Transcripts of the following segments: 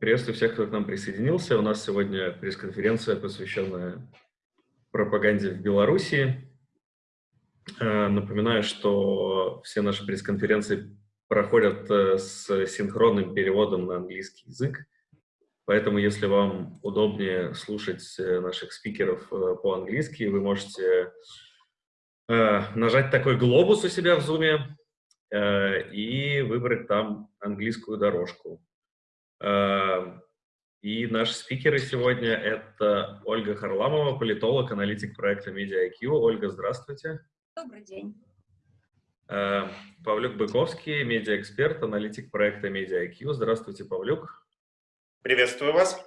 Приветствую всех, кто к нам присоединился. У нас сегодня пресс-конференция, посвященная пропаганде в Беларуси. Э, напоминаю, что все наши пресс-конференции проходят э, с синхронным переводом на английский язык. Поэтому, если вам удобнее слушать э, наших спикеров по-английски, вы можете нажать такой глобус у себя в Zoom и выбрать там английскую дорожку. Эм, и наши спикеры сегодня — это Ольга Харламова, политолог, аналитик проекта MediaIQ. Ольга, здравствуйте. Добрый день. Эм, Павлюк Быковский, медиаэксперт, аналитик проекта MediaIQ. Здравствуйте, Павлюк. Приветствую вас.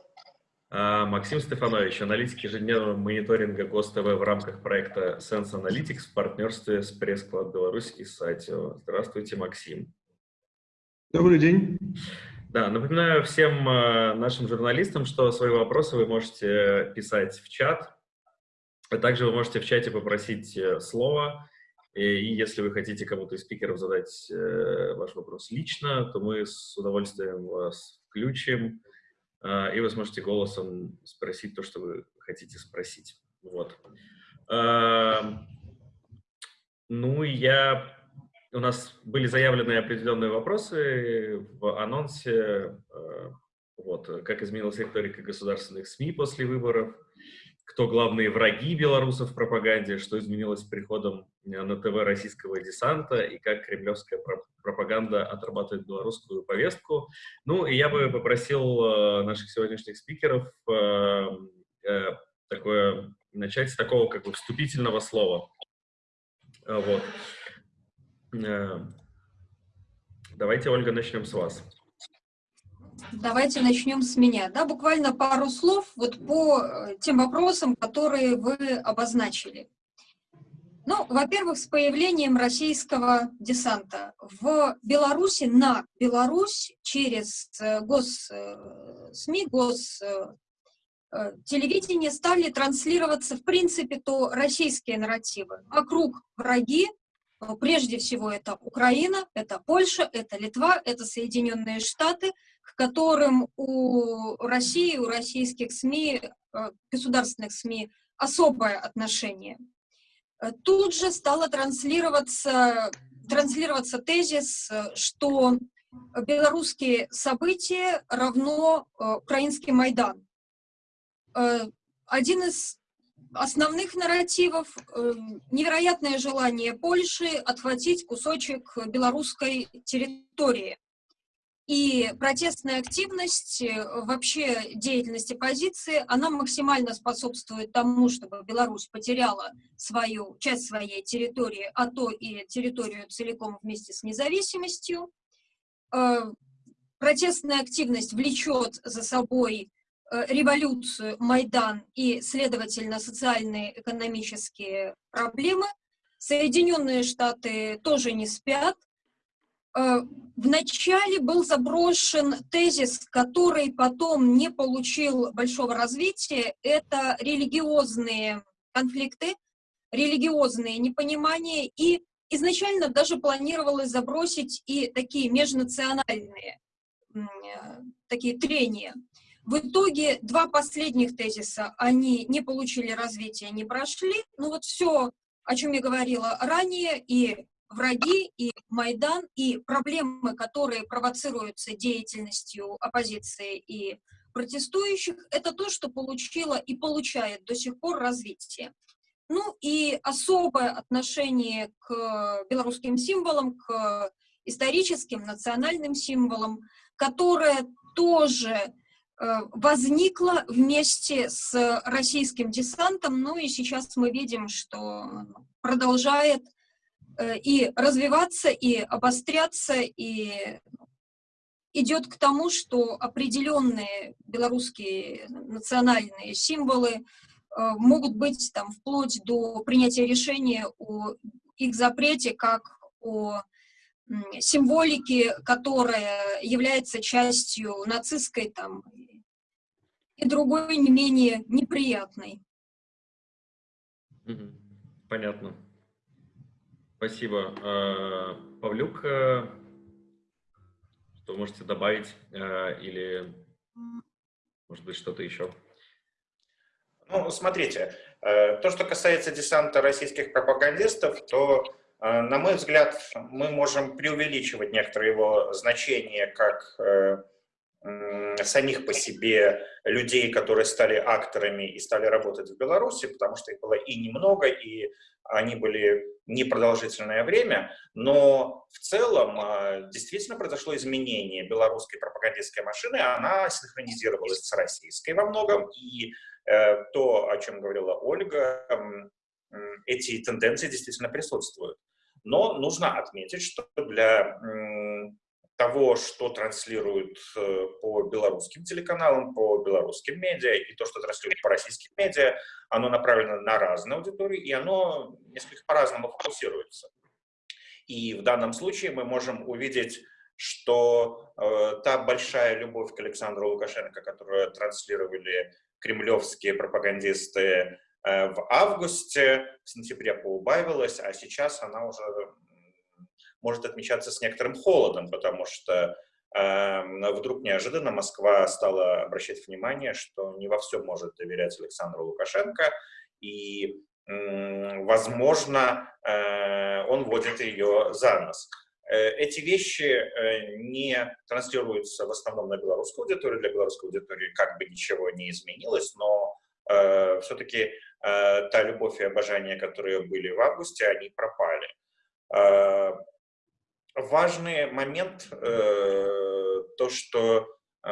Э, Максим Стефанович, аналитик ежедневного мониторинга ГОСТВ в рамках проекта Sense Analytics в партнерстве с Пресс-клад Беларусь и Сатио. Здравствуйте, Максим. Добрый день. Да, напоминаю всем э, нашим журналистам, что свои вопросы вы можете писать в чат, а также вы можете в чате попросить э, слово, и, если вы хотите кому-то из спикеров задать э, ваш вопрос лично, то мы с удовольствием вас включим, э, и вы сможете голосом спросить то, что вы хотите спросить. Вот. Э, ну, я у нас были заявлены определенные вопросы в анонсе, э, вот, как изменилась риторика государственных СМИ после выборов, кто главные враги белорусов в пропаганде, что изменилось с приходом на ТВ российского десанта и как кремлевская пропаганда отрабатывает белорусскую повестку. Ну, и я бы попросил э, наших сегодняшних спикеров э, такое, начать с такого как бы вступительного слова. Вот. Э, давайте, Ольга, начнем с вас. Давайте начнем с меня. Да, буквально пару слов вот по э, тем вопросам, которые вы обозначили. Ну, во-первых, с появлением российского десанта в Беларуси, на Беларусь через э, гос-СМИ, гос телевидение стали транслироваться, в принципе, то российские нарративы. Вокруг враги, Прежде всего, это Украина, это Польша, это Литва, это Соединенные Штаты, к которым у России, у российских СМИ, э, государственных СМИ особое отношение. Э, тут же стало транслироваться, транслироваться тезис, что белорусские события равно э, украинский Майдан. Один из основных нарративов э, невероятное желание Польши отхватить кусочек белорусской территории. И протестная активность, э, вообще деятельность оппозиции, она максимально способствует тому, чтобы Беларусь потеряла свою часть своей территории, а то и территорию целиком вместе с независимостью. Э, протестная активность влечет за собой революцию, Майдан и, следовательно, социальные экономические проблемы. Соединенные Штаты тоже не спят. Э, Вначале был заброшен тезис, который потом не получил большого развития. Это религиозные конфликты, религиозные непонимания. И изначально даже планировалось забросить и такие межнациональные э, такие трения. В итоге два последних тезиса, они не получили развития, не прошли. Ну вот все, о чем я говорила ранее, и враги, и Майдан, и проблемы, которые провоцируются деятельностью оппозиции и протестующих, это то, что получило и получает до сих пор развитие. Ну и особое отношение к белорусским символам, к историческим, национальным символам, которое тоже возникла вместе с российским десантом, ну и сейчас мы видим, что продолжает э, и развиваться, и обостряться, и идет к тому, что определенные белорусские национальные символы э, могут быть там вплоть до принятия решения о их запрете, как о символики, которая является частью нацистской там, и другой не менее неприятной. Понятно. Спасибо. А, Павлюк, э, что можете добавить э, или Может быть, что-то еще? Ну, смотрите, э, то, что касается десанта российских пропагандистов, то, на мой взгляд, мы можем преувеличивать некоторые его значения как самих по себе людей, которые стали акторами и стали работать в Беларуси, потому что их было и немного, и они были непродолжительное время, но в целом а, действительно произошло изменение белорусской пропагандистской машины, она синхронизировалась с российской во многом, и э, то, о чем говорила Ольга, эти тенденции действительно присутствуют. Но нужно отметить, что для того, что транслируют э, по белорусским телеканалам, по белорусским медиа, и то, что транслируют по российским медиа, оно направлено на разные аудитории, и оно несколько по-разному фокусируется. И в данном случае мы можем увидеть, что э, та большая любовь к Александру Лукашенко, которую транслировали кремлевские пропагандисты э, в августе, в сентябре поубавилась, а сейчас она уже может отмечаться с некоторым холодом, потому что э, вдруг неожиданно Москва стала обращать внимание, что не во всем может доверять Александру Лукашенко, и, э, возможно, э, он вводит ее за нос. Э, эти вещи э, не транслируются в основном на белорусскую аудиторию, для белорусской аудитории как бы ничего не изменилось, но э, все-таки э, та любовь и обожание, которые были в августе, они пропали. Э, важный момент, э, то, что э,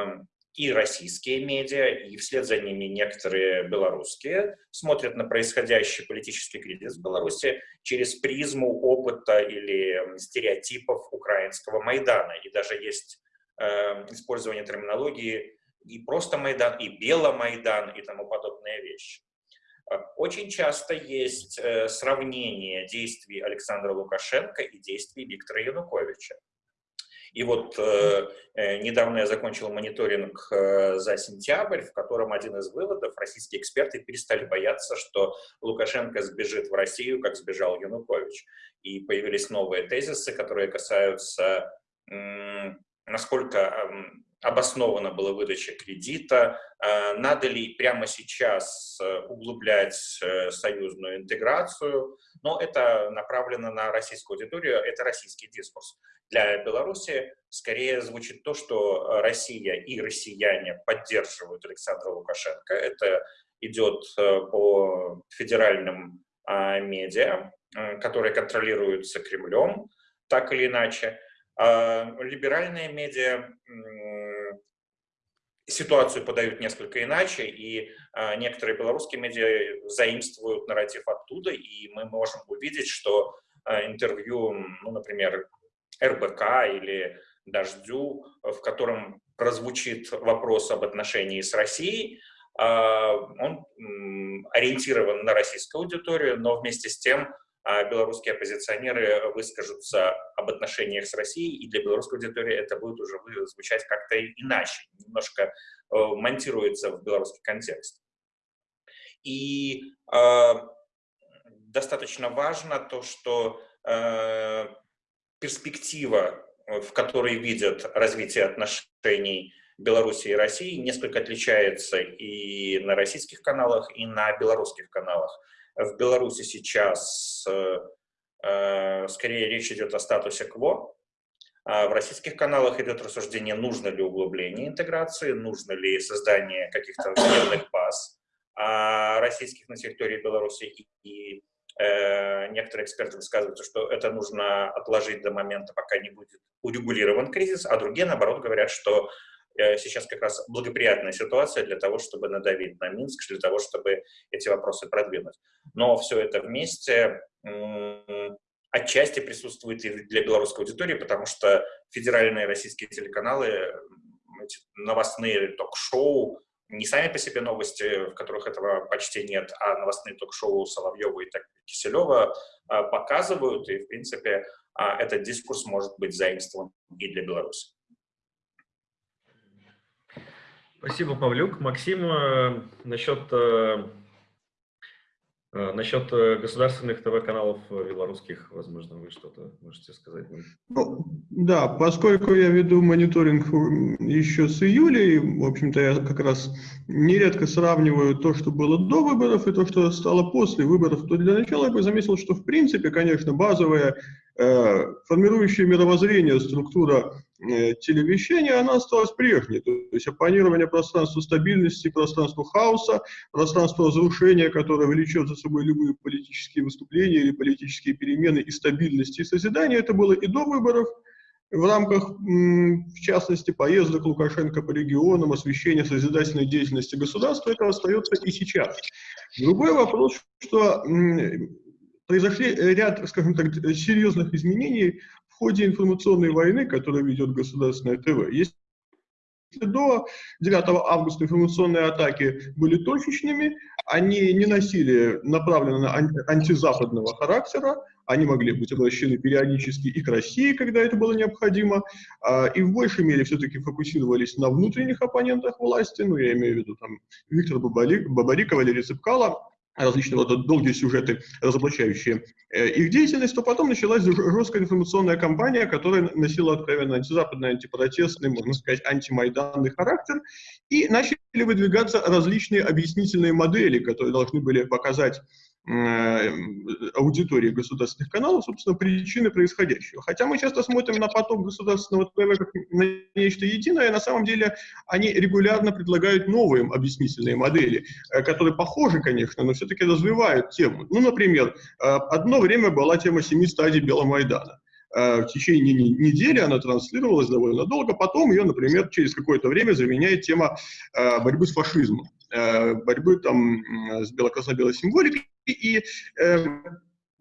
и российские медиа, и вслед за ними некоторые белорусские смотрят на происходящий политический кризис в Беларуси через призму опыта или стереотипов украинского Майдана. И даже есть э, использование терминологии и просто Майдан, и Беломайдан, и тому подобные вещи. Очень часто есть э, сравнение действий Александра Лукашенко и действий Виктора Януковича. И вот э, э, недавно я закончил мониторинг э, за сентябрь, в котором один из выводов, российские эксперты перестали бояться, что Лукашенко сбежит в Россию, как сбежал Янукович. И появились новые тезисы, которые касаются, э, насколько обоснована была выдача кредита, э, надо ли прямо сейчас э, углублять э, союзную интеграцию, но это направлено на российскую аудиторию, это российский дискурс. Для Беларуси скорее звучит то, что Россия и россияне поддерживают Александра Лукашенко. Это идет по федеральным а, медиа, которые контролируются Кремлем, так или иначе. А, либеральные медиа ситуацию подают несколько иначе, и а, некоторые белорусские медиа заимствуют нарратив оттуда, и мы можем увидеть, что а, интервью, ну, например, РБК или «Дождю», в котором прозвучит вопрос об отношении с Россией, он ориентирован на российскую аудиторию, но вместе с тем белорусские оппозиционеры выскажутся об отношениях с Россией, и для белорусской аудитории это будет уже звучать как-то иначе, немножко э, монтируется в белорусский контекст. И э, достаточно важно то, что э, перспектива, в которой видят развитие отношений Беларуси и России, несколько отличается и на российских каналах, и на белорусских каналах в Беларуси сейчас э, э, скорее речь идет о статусе КВО. А в российских каналах идет рассуждение, нужно ли углубление интеграции, нужно ли создание каких-то военных баз а российских на территории Беларуси. И, и э, некоторые эксперты высказываются, что это нужно отложить до момента, пока не будет урегулирован кризис, а другие, наоборот, говорят, что сейчас как раз благоприятная ситуация для того, чтобы надавить на Минск, для того, чтобы эти вопросы продвинуть. Но все это вместе отчасти присутствует и для белорусской аудитории, потому что федеральные российские телеканалы, новостные ток-шоу, не сами по себе новости, в которых этого почти нет, а новостные ток-шоу Соловьева и Киселева а, показывают, и, в принципе, а, этот дискурс может быть заимствован и для Беларуси. Спасибо, Павлюк. Максим, э, насчет э, А, насчет э, государственных ТВ-каналов э, белорусских, возможно, вы что-то можете сказать? Ну, да, поскольку я веду мониторинг еще с июля, и, в общем-то, я как раз нередко сравниваю то, что было до выборов, и то, что стало после выборов, то для начала я бы заметил, что, в принципе, конечно, базовая Э, формирующая мировоззрение структура э, телевещания, она осталась прежней. То есть оппонирование пространству стабильности, пространству хаоса, пространству разрушения, которое влечет за собой любые политические выступления или политические перемены и стабильности и созидания, это было и до выборов, в рамках, в частности, поездок Лукашенко по регионам, освещения созидательной деятельности государства, это остается и сейчас. Другой вопрос, что произошли ряд, скажем так, серьезных изменений ходе информационной войны, которую ведет государственное ТВ. Если до 9 августа информационные атаки были точечными, они не носили направленно антизападного характера, они могли быть обращены периодически и к России, когда это было необходимо, а, и в большей мере все-таки фокусировались на внутренних оппонентах власти, ну, я имею в виду там Виктора Бабарика, Валерия Цыпкала, различного рода долгие сюжеты, разоблачающие э, их деятельность, то потом началась жесткая информационная кампания, которая носила откровенно антизападный, антипротестный, можно сказать, антимайданный характер, и начали выдвигаться различные объяснительные модели, которые должны были показать аудитории государственных каналов, собственно, причины происходящего. Хотя мы часто смотрим на поток государственного ТВ как на нечто единое, на самом деле они регулярно предлагают новые объяснительные модели, э, которые похожи, конечно, но все-таки развивают тему. Ну, например, э, одно время была тема семи стадий Беломайдана в течение недели она транслировалась довольно долго, потом ее, например, через какое-то время заменяет тема борьбы с фашизмом, борьбы там с бело-красно-белой символикой, и э,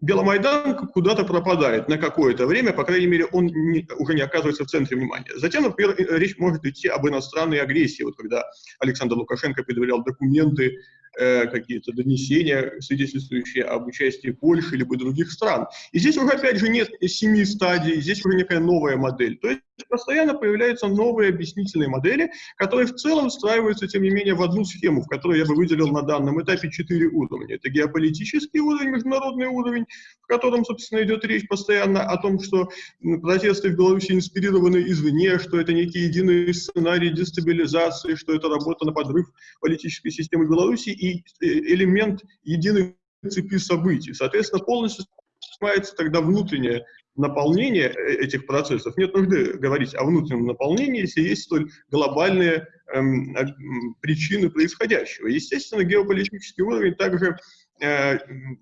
Беломайдан куда-то пропадает на какое-то время, по крайней мере, он не, уже не оказывается в центре внимания. Затем, например, э, речь может идти об иностранной агрессии. Вот когда Александр Лукашенко предъявлял документы Э, какие-то донесения, свидетельствующие об участии Польши либо других стран. И здесь уже, опять же, нет семи стадий, здесь уже некая новая модель. То есть постоянно появляются новые объяснительные модели, которые в целом встраиваются, тем не менее, в одну схему, в которой я бы выделил на данном этапе четыре уровня. Это геополитический уровень, международный уровень, в котором, собственно, идет речь постоянно о том, что протесты в Беларуси инспирированы извне, что это некий единый сценарий дестабилизации, что это работа на подрыв политической системы Беларуси, и элемент единой цепи событий. Соответственно, полностью снимается тогда внутреннее наполнение э, этих процессов. Нет нужды говорить о внутреннем наполнении, если есть столь глобальные эм, причины происходящего. Естественно, геополитический уровень также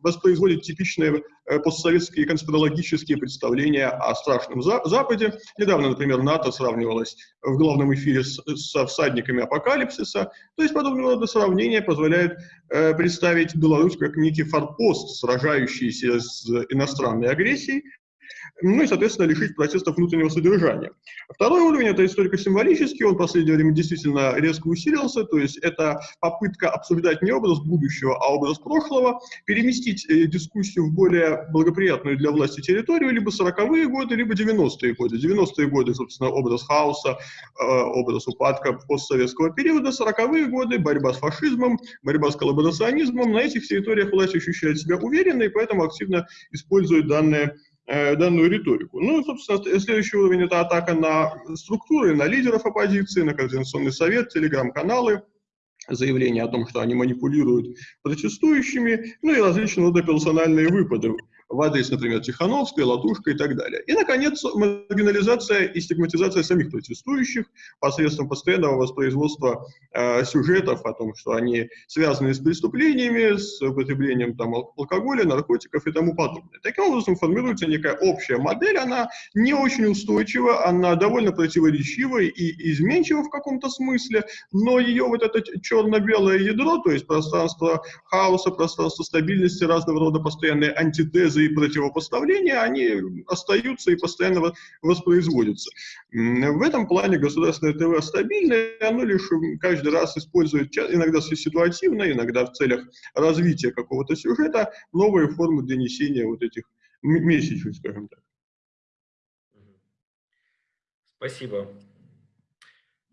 воспроизводит типичные э, постсоветские конспирологические представления о страшном Западе. Недавно, например, НАТО сравнивалось в главном эфире с, со всадниками апокалипсиса. То есть подобного рода сравнения позволяют э, представить Беларусь как некий форпост, сражающийся с иностранной агрессией, ну и, соответственно, лишить протестов внутреннего содержания. Второй уровень – это историко-символический, он в последнее время действительно резко усилился, то есть это попытка обсуждать не образ будущего, а образ прошлого, переместить э, дискуссию в более благоприятную для власти территорию, либо 40-е годы, либо 90-е годы. 90-е годы, собственно, образ хаоса, э, образ упадка постсоветского периода, 40-е годы – борьба с фашизмом, борьба с коллаборационизмом. На этих территориях власть ощущает себя уверенно и поэтому активно использует данные данную риторику. Ну, собственно, следующий уровень – это атака на структуры, на лидеров оппозиции, на Координационный совет, телеграм-каналы, заявления о том, что они манипулируют протестующими, ну и различного рода персональные выпады в адрес, например, Тихановской, Латушка и так далее. И, наконец, маргинализация и стигматизация самих протестующих посредством постоянного воспроизводства э, сюжетов о том, что они связаны с преступлениями, с употреблением там, алкоголя, наркотиков и тому подобное. Таким образом формируется некая общая модель, она не очень устойчива, она довольно противоречива и изменчива в каком-то смысле, но ее вот это черно-белое ядро, то есть пространство хаоса, пространство стабильности, разного рода постоянные антитезы, антитезы и противопоставления, они остаются и постоянно воспроизводятся. В этом плане государственное ТВ стабильное, оно лишь каждый раз использует, иногда ситуативно, иногда в целях развития какого-то сюжета, новые формы донесения вот этих месяцев, скажем так. Спасибо.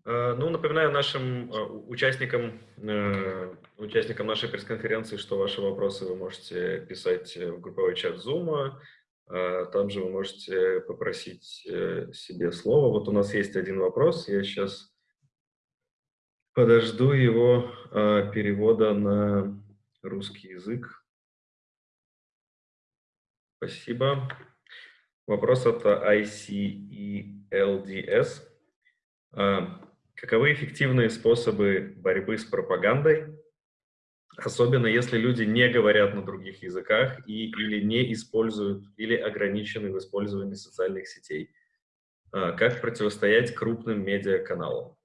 Э, ну, напоминаю нашим э, участникам, э, участникам нашей пресс-конференции, что ваши вопросы вы можете писать в групповой чат Zoom. Там же вы можете попросить себе слово. Вот у нас есть один вопрос. Я сейчас подожду его перевода на русский язык. Спасибо. Вопрос от ICELDS. Каковы эффективные способы борьбы с пропагандой, особенно если люди не говорят на других языках и, или не используют, или ограничены в использовании социальных сетей? А, как противостоять крупным медиаканалам?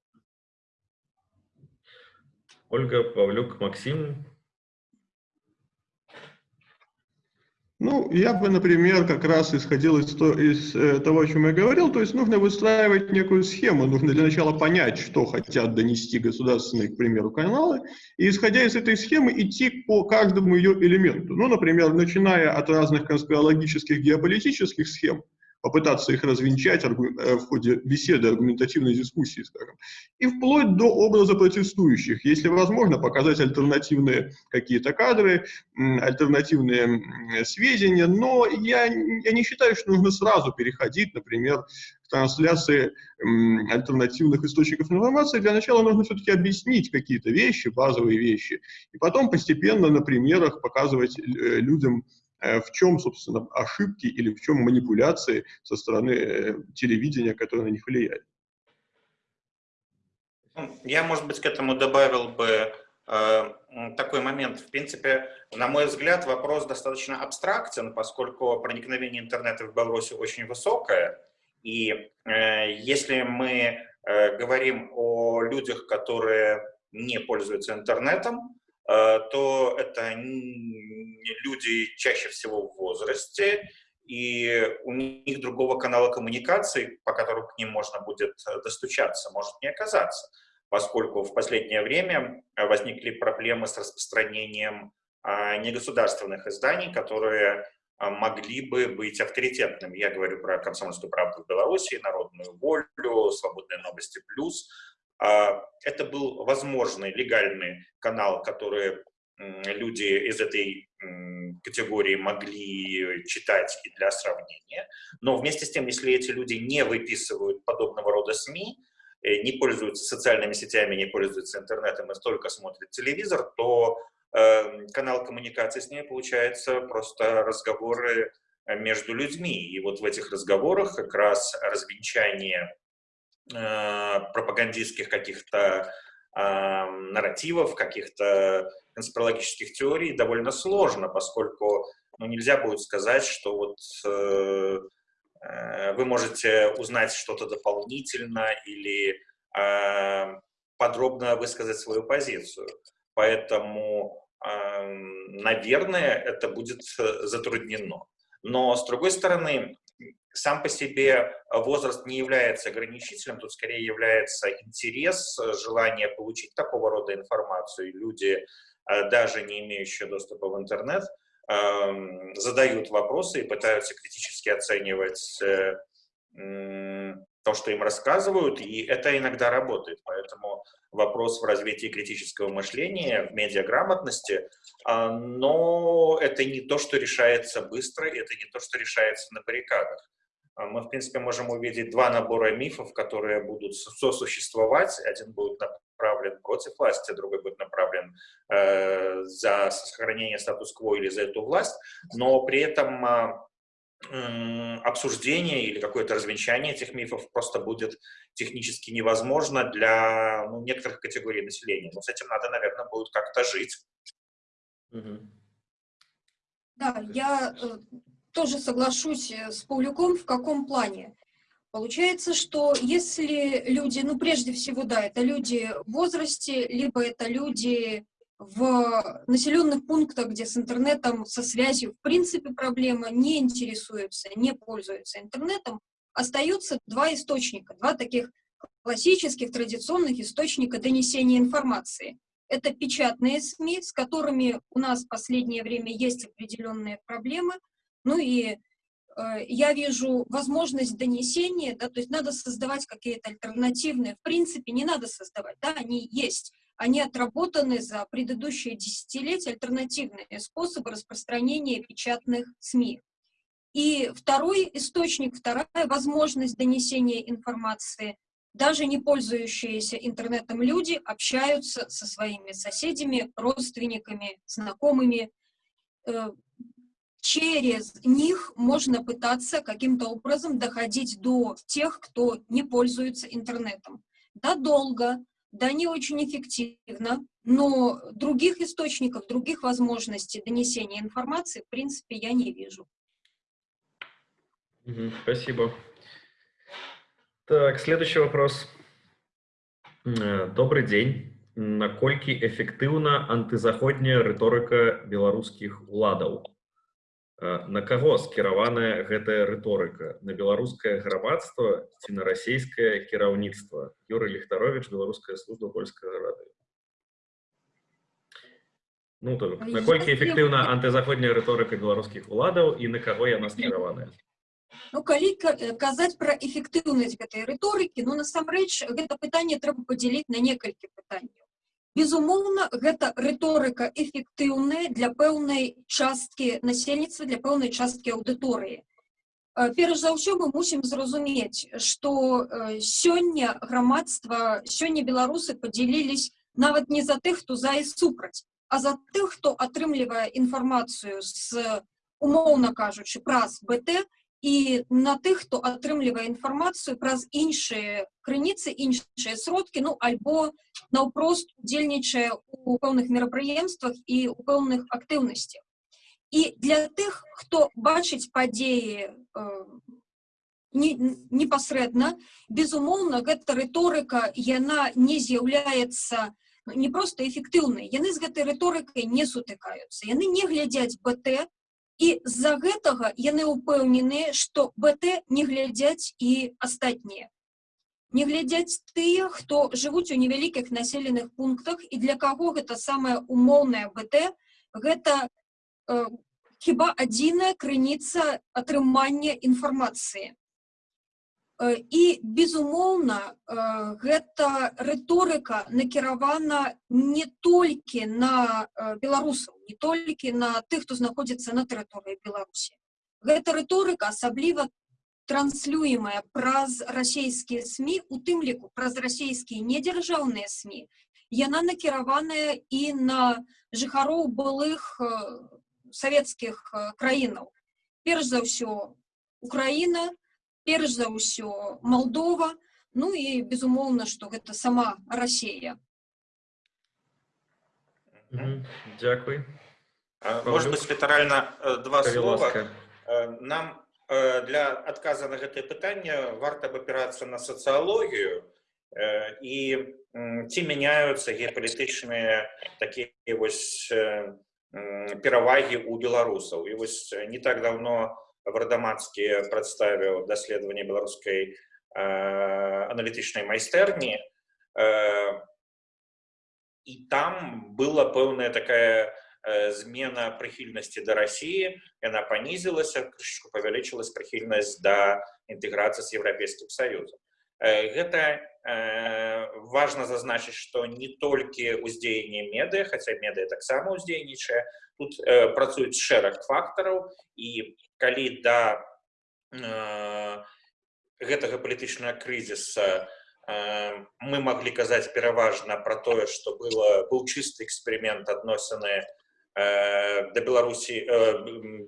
Ольга, Павлюк, Максим, Ну, я бы, например, как раз исходил из, то, из э, того, о чем я говорил, то есть нужно выстраивать некую схему, нужно для начала понять, что хотят донести государственные, к примеру, каналы, и исходя из этой схемы идти по каждому ее элементу. Ну, например, начиная от разных конспирологических геополитических схем, попытаться их развенчать э, в ходе беседы, аргументативной дискуссии, скажем, и вплоть до образа протестующих, если возможно, показать альтернативные какие-то кадры, альтернативные сведения, но я, я не считаю, что нужно сразу переходить, например, трансляции альтернативных источников информации. Для начала нужно все-таки объяснить какие-то вещи, базовые вещи, и потом постепенно на примерах показывать э, людям, в чем, собственно, ошибки или в чем манипуляции со стороны э, телевидения, которые на них влияют. Я, может быть, к этому добавил бы э, такой момент. В принципе, на мой взгляд, вопрос достаточно абстрактен, поскольку проникновение интернета в Беларуси очень высокое. И э, если мы э, говорим о людях, которые не пользуются интернетом, Э, то это люди чаще всего в возрасте, и у них другого канала коммуникации, по которому к ним можно будет э, достучаться, может не оказаться, поскольку в последнее время э, возникли проблемы с распространением а, негосударственных изданий, которые могли бы быть авторитетными. Я говорю про «Комсомольскую правду» в Беларуси, «Народную волю», «Свободные новости плюс», это был возможный легальный канал, который люди из этой категории могли читать и для сравнения. Но вместе с тем, если эти люди не выписывают подобного рода СМИ, э, не пользуются социальными сетями, не пользуются интернетом и только смотрят телевизор, то э, канал коммуникации с ней получается просто разговоры э, между людьми. И вот в этих разговорах как раз развенчание пропагандистских каких-то э, нарративов, каких-то конспирологических теорий довольно сложно, поскольку ну, нельзя будет сказать, что вот э, э, вы можете узнать что-то дополнительно или э, подробно высказать свою позицию. Поэтому, э, наверное, это будет затруднено. Но, с другой стороны, сам по себе возраст не является ограничителем, тут скорее является интерес, желание получить такого рода информацию. Люди, э, даже не имеющие доступа в интернет, эм, задают вопросы и пытаются критически оценивать э, то, что им рассказывают, и это иногда работает. Поэтому вопрос в развитии критического мышления, в медиаграмотности, а, но это не то, что решается быстро, это не то, что решается на баррикадах. А мы, в принципе, можем увидеть два набора мифов, которые будут сосуществовать. Один будет направлен против власти, другой будет направлен э, за сохранение статус-кво или за эту власть, но при этом э, обсуждение или какое-то развенчание этих мифов просто будет технически невозможно для ну, некоторых категорий населения. Но с этим надо, наверное, будет как-то жить. Да, я э, тоже соглашусь э, с Паулюком, в каком плане. Получается, что если люди, ну, прежде всего, да, это люди в возрасте, либо это люди в населенных пунктах, где с интернетом, со связью, в принципе, проблема, не интересуются, не пользуются интернетом, остаются два источника, два таких классических, традиционных источника донесения информации. Это печатные СМИ, с которыми у нас в последнее время есть определенные проблемы, ну и э, я вижу возможность донесения, да, то есть надо создавать какие-то альтернативные, в принципе, не надо создавать, да, они есть, они отработаны за предыдущие десятилетия, альтернативные способы распространения печатных СМИ. И второй источник, вторая возможность донесения информации, даже не пользующиеся интернетом люди общаются со своими соседями, родственниками, знакомыми Э, через них можно пытаться каким-то образом доходить до тех, кто не пользуется интернетом. Да, долго, да, не очень эффективно, но других источников, других возможностей донесения информации, в принципе, я не вижу. Спасибо. Так, следующий вопрос. Э, добрый день. Наколькі эфектыўна антызаходняя рыторыка беларускіх уладаў? Э, на каго скіраваная гэтая рыторыка? На беларускае грамадства ці на расійскае кіраўніцтва? Юрый Ліхтарович, беларуская служба польскага радыё. Ну, то, наколькі эфектыўна антызаходняя рыторыка беларускіх уладаў і на каго яна скіраваная? Ну, калі казаць пра эфектыўнасць гэтай рыторыкі, ну, насамрэч, гэта пытанне трэба падзяліць на некалькі пытанняў. Безумоўна, гэта рыторыка эфектыўная для пэўнай часткі насельніцтва, для пэўнай часткі аўдыторыі. Перш за ўсё мы мусім зразумець, што сёння грамадства, сёння беларусы падзялілись нават не за тых, хто за і супраць, а за тых, хто атрымлівае інфармацыю з умоўна кажучы праз БТ і на тых, хто атрымлівае інфармацыю праз іншыя крыніцы, іншыя сродкі, ну альбо наўпрост удзельнічае у пэўных мерапрыемствах і ў пэўных актыўнасцях. І для тых, хто бачыць падзеі э, непасрэдна, безумоўна, гэта рыторыка яна не з'яўляецца не проста эфектыўнай. Яны з гэтай рыторыкай не сутыкаюцца. Яны не глядзяць БТ, і з-за гэтага яны ўпэўненыя, што БТ не глядзяць і астатнія. Не глядзяць тыя, хто жывуць у невялікіх населеных пунктах і для каго гэта самая умоўная БТ, гэта э, хіба адзіная крыніца атрымання інфармацыі. І, безумоўна, гэта рыторыка накіравана не толькі на беларусаў, не толькі на тых, хто знаходзіцца на тэрыторыі Беларусі. Гэта рыторыка асабліва транслюемая праз расійскія СМі, у тым ліку праз расійскія недзяржаўныя СМі. Яна накіраваная і на жыхароў былых савецкіх краінаў. Перш за ўсё, Украіна, перш за ўсё Молдова, ну і безумоўна, што гэта сама Расія. Дякуй. Может быть, літаральна два слова. Нам для адказа на гэтае пытанне варта б апірацца на сацыялогію і ці мяняюцца геапалітычныя такія вось перавагі ў беларусаў. І вось не так давно Вардамацкі прадставіў даследаванне беларускай аналітычнай майстэрні і там была пэўная такая змена прыхільнасці да рассіі яна панізілася крышку павялічылась прыхільнасць да інтэграцыі з еўрапейскім саюзам гэта важна зазначыць што не толькі ўздзеянне медыя хаця медыя таксама ўздзейнічае тут працуюць шэраг фактараў і калі да э, гэтага палітычнага крызіса э, мы маглі казаць пераважна пра тое што было быў чысты эксперымент адносіны э, да беларусі э,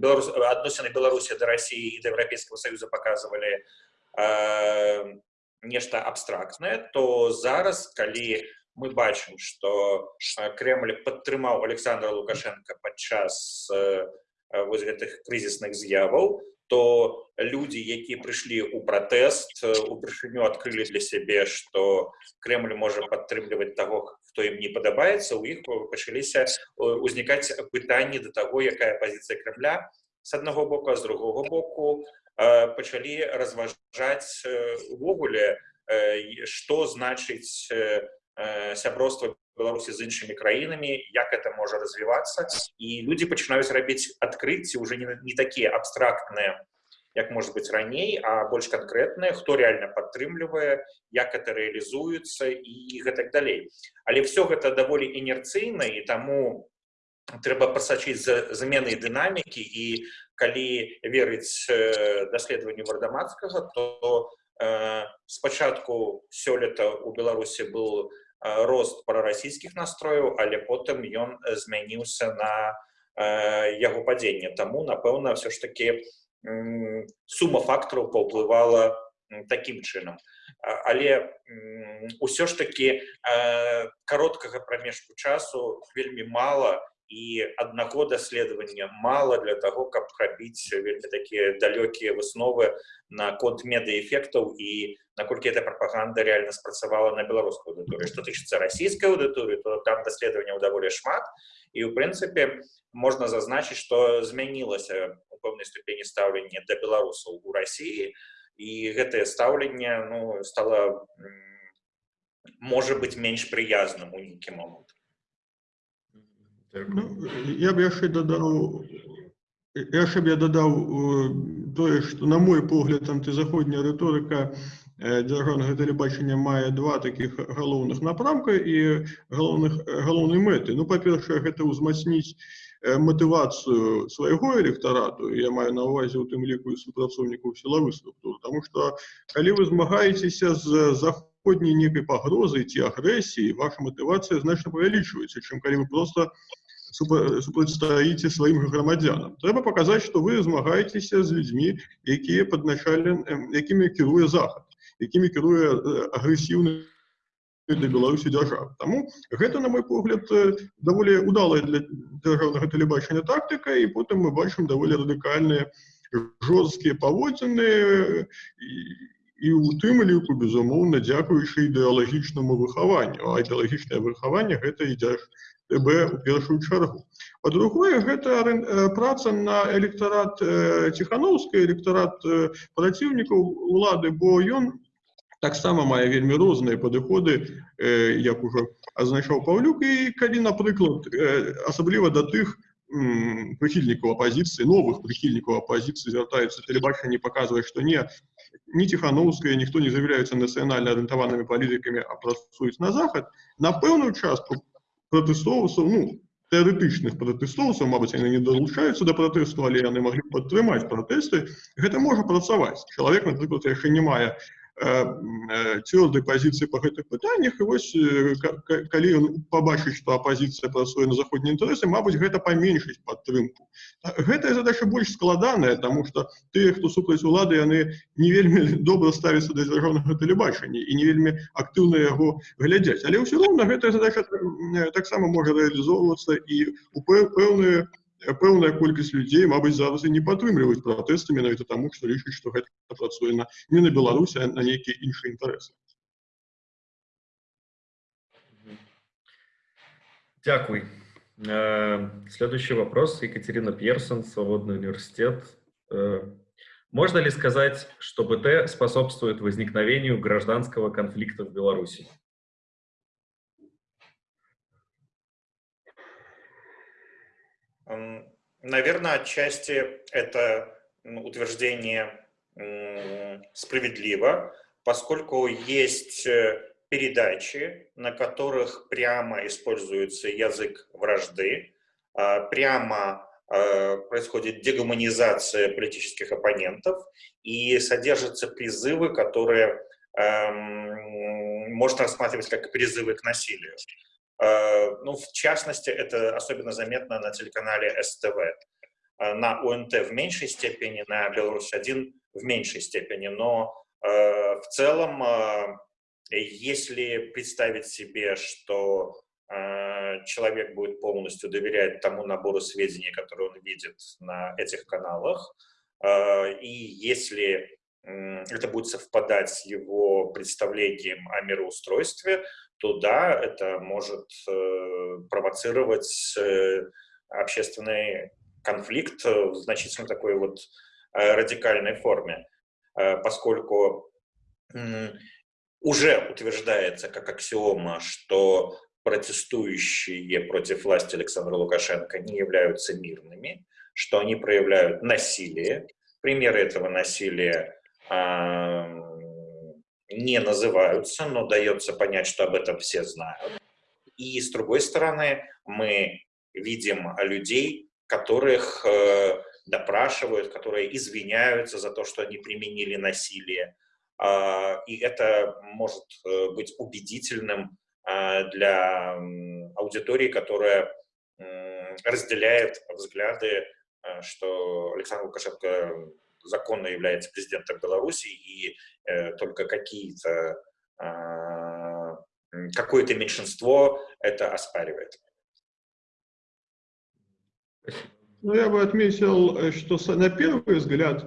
беларус адносіны беларусі да рассіі і да еўрапейскага саюза паказвалі э, нешта абстрактнае то зараз калі мы бачым што кремль падтрымаў александра лукашенко падчас э, вось гэтых крызісных з'яваў то людзі якія прыйшлі ў пратэст упершыню адкрылі для сябе што кремль можа падтрымліваць таго хто ім не падабаецца у іх пачаліся узнікаць пытанні да таго якая пазіцыя кремля с аднаго боку з другого боку пачалі разважаць увогуле што значыць сяброўства беларусі з іншымі краінамі як это можа развівацца і людзі пачынаюць рабіць адкрыцці уже не, не такія абстрактныя як может быть раней а больш канкрэтнае хто реально падтрымлівае як это реалізуецца і гэтак далей але все гэта даволі інерцыйна і таму трэба пасачыць за заменай дынамікі і калі верыць даследаванню вардамацкага то э, спачатку сёлета у беларусі был рост прарасійскіх настрояў але потым ён змяніўся на яго падзенне таму напэўна все ж таки сума фактараў паўплывала таким чынам але ўсё ж таки кароткага прамежку часу вельмі мала і аднаго даследавання мала для того каб рабіць вельмі такія далёкія высновы на конт медыэфектаў і наколькі эта прапаганда реально спрацавала на беларускую аўдыторыю што тычыцца расійскай аўдыторыі то там даследаванняў даволі шмат і ў прынцыпе можна зазначыць што змянілася у пэўнай ступені стаўлення да беларусаў у рассіі і гэтае стаўленне ну стала можа быць менш прыязным у нейкі момант Ну, я б яшчэ дадаў яшчэ б я дадаў тое што на мой погляд антызаходняя рыторыка дзяржаўнага тэлебачання мае два такіх галоўных напрамка і галоўных галоўнай мэты ну па-першае гэта ўзмацніць матывацыю свайго электарату я маю на ўвазе у тым ліку і супрацоўнікаў сілавых структур Таму што калі вы змагаецеся з заходняй некай пагрозай ці агрэсіі ваша матывацыя значна павялічваецца чым калі вы просто супрацьстаіце сваім грамадзянам трэба паказаць што вы змагаецеся з людзьмі якія падначален якімі кіруе захад якімі кіруе агрэсіўны для беларусі дзяржавы Таму гэта на мой погляд даволі удалая для дзяржаўнага тэлебачання тактыка і потым мы бачым даволі радыкальныя жорсткія паводзіны і у тым ліку безумоўна дзякуючы ідэалагічнаму выхаванню а ідэалагічнае выхаванне гэта ідзеш ТБ у першую чаргу. Па-другое, гэта праца на электарат ціхановскай, электарат праціўнікаў улады, бо ён таксама мае вельмі розныя падыходы, як ужо азначаў Паўлюк і калі, напрыклад, асабліва да тых, прыхільнікаў апазіцыі новых прыхільнікаў апазіцыі звяртаюцца тэлебачанне паказвае што не не ціхановская ніхто не з'яўляюцца нацыянальна арыентаванымі палітыкамі а працуюць на захад на пэўную частку пратэстоўцаў ну тэарэтычных пратэстоўцаў Мабыць яны не далучаюцца да пратэсту але яны маглі падтрымаць пратэсты гэта можа працаваць чалавек напрыклад яшчэ не мае цвёрдай пазіцыі па гэтых пытаннях і вось калі ён пабачыць што апазіцыя працуе на заходнія інтарэсы Мабыць гэта паменшыць падтрымку гэтая задача больш складаная тому что тыя хто супраць улады яны не вельмі добра ставіцца да дзяржаўнага тэлебачання і не вельмі актыўна яго глядзяць але ўсё роўна гэтая задача таксама можа рэалізоўвацца і у пэўныя пэўная колькасць людзей Мабыць зараз і не падтрымліваюць пратэсты менавіта таму што лічыць што гэта працуе на не на Беларусі а на нейкія іншыя інтарэсы Дякуй э, следующий вопрос Екатерина Пьерсон свободный университет э, можно ли сказать что БТ способствует возникновению гражданского конфликта в Беларуси Наверное, отчасти это утверждение справедливо, поскольку есть э, передачи, на которых прямо используется язык вражды, а, прямо а, происходит дегуманизация политических оппонентов и содержатся призывы, которые эм, можно рассматривать как призывы к насилию. Э, ну, в частности, это особенно заметно на телеканале СТВ. Э, на УНТ в меньшей степени, на Беларусь-1 в меньшей степени. Но э, в целом, если представить себе, что человек будет полностью доверять тому набору сведений, которые он видит на этих каналах, и если это будет совпадать с его представлением о мироустройстве, то да, это может э, провоцировать э, общественный конфликт в значительно такой вот э, радикальной форме, поскольку уже утверждается как аксиома, что протестующие против власти Александра Лукашенко не являются мирными, что они проявляют насилие, Примеры этого насилия не называются, но дается понять, что об этом все знают. И с другой стороны, мы видим людей, которых э, допрашивают, которые извиняются за то, что они применили насилие. Э, и это может э, быть убедительным э, для аудитории, которая разделяет взгляды, э, что Александр Лукашенко законно является президентом Беларуси, и э, только какие-то э, какое-то меньшинство это оспаривает. Ну, я бы отметил, э, что на первый взгляд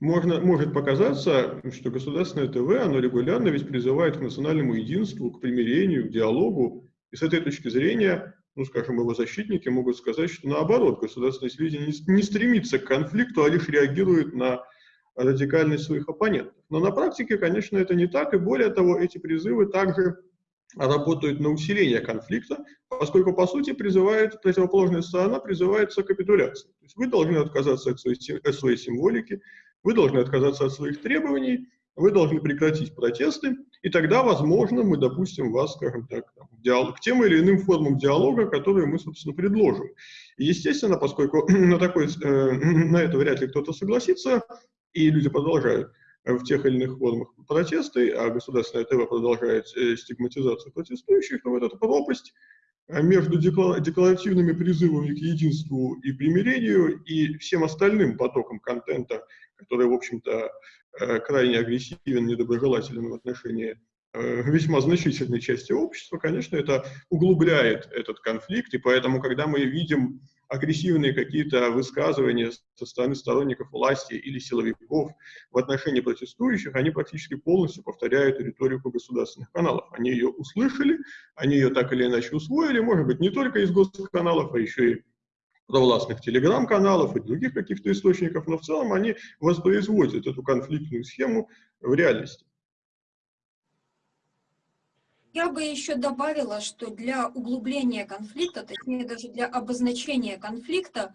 можно, может показаться, что государственное ТВ, оно регулярно ведь призывает к национальному единству, к примирению, к диалогу. И с этой точки зрения, ну, скажем, его защитники могут сказать, что наоборот, государственное телевидение не, стремится к конфликту, а лишь реагирует на радикальность своих оппонентов. Но на практике, конечно, это не так, и более того, эти призывы также работают на усиление конфликта, поскольку, по сути, призывает, противоположная сторона призывается к капитуляции. То есть вы должны отказаться от своей, от своей символики, вы должны отказаться от своих требований, вы должны прекратить протесты, и тогда, возможно, мы допустим вас, скажем так, диалог, к тем или иным формам диалога, которые мы, собственно, предложим. И, естественно, поскольку на, такой, э, на это вряд ли кто-то согласится, и люди продолжают в тех или иных формах протесты, а государственное ТВ продолжает э, стигматизацию протестующих, то вот эта пропасть э, между декларативными призывами к единству и примирению и всем остальным потоком контента, который, в общем-то, э, крайне агрессивен, недоброжелателен в отношении весьма значительной части общества, конечно, это углубляет этот конфликт, и поэтому, когда мы видим агрессивные какие-то высказывания со стороны сторонников власти или силовиков в отношении протестующих, они практически полностью повторяют риторику государственных каналов. Они ее услышали, они ее так или иначе усвоили, может быть, не только из госканалов, а еще и провластных телеграм-каналов и других каких-то источников, но в целом они воспроизводят эту конфликтную схему в реальности. Я бы еще добавила, что для углубления конфликта, точнее даже для обозначения конфликта,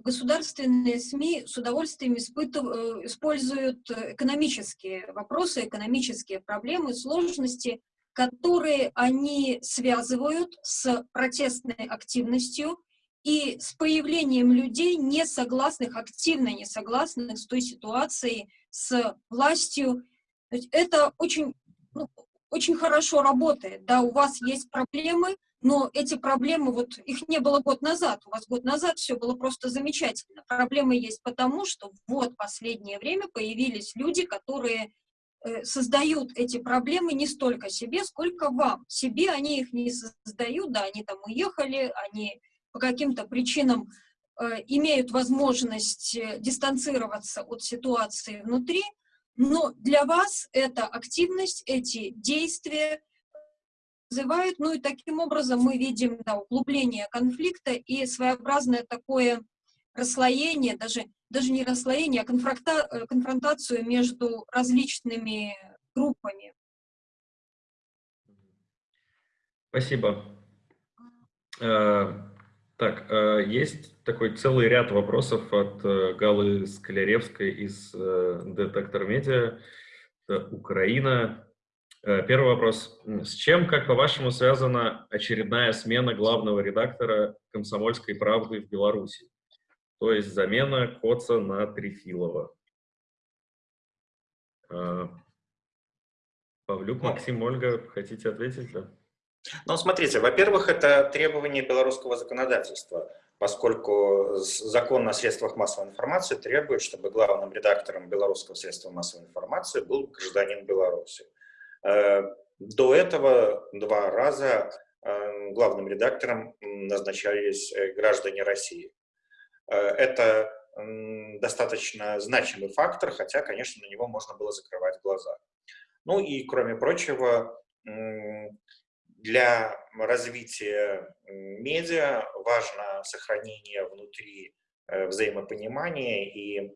государственные СМИ с удовольствием испытыв... используют экономические вопросы, экономические проблемы, сложности, которые они связывают с протестной активностью и с появлением людей, не согласных, активно не согласных с той ситуацией, с властью. Это очень ну, очень хорошо работает. Да, у вас есть проблемы, но эти проблемы, вот их не было год назад. У вас год назад все было просто замечательно. Проблемы есть потому, что вот последнее время появились люди, которые э, создают эти проблемы не столько себе, сколько вам. Себе они их не создают, да, они там уехали, они по каким-то причинам э, имеют возможность э, дистанцироваться от ситуации внутри, но для вас эта активность, эти действия вызывают, ну и таким образом мы видим да, углубление конфликта и своеобразное такое расслоение, даже, даже не расслоение, а конфронта, э, конфронтацию между различными группами. Спасибо. Так, э, есть такой целый ряд вопросов от э, Галы Скляревской из э, Детектор Медиа. Украина. Первый вопрос. С чем, как по-вашему, связана очередная смена главного редактора «Комсомольской правды» в Беларуси? То есть замена Коца на Трефилова. Павлюк, Максим, Ольга, хотите ответить? Да? Ну, смотрите, во-первых, это требование белорусского законодательства, поскольку закон о средствах массовой информации требует, чтобы главным редактором белорусского средства массовой информации был гражданин Беларуси. Э, до этого два раза э, главным редактором назначались э, граждане России. Это достаточно значимый фактор, хотя, конечно, на него можно было закрывать глаза. Ну и, кроме прочего, для развития медиа важно сохранение внутри э, взаимопонимания, и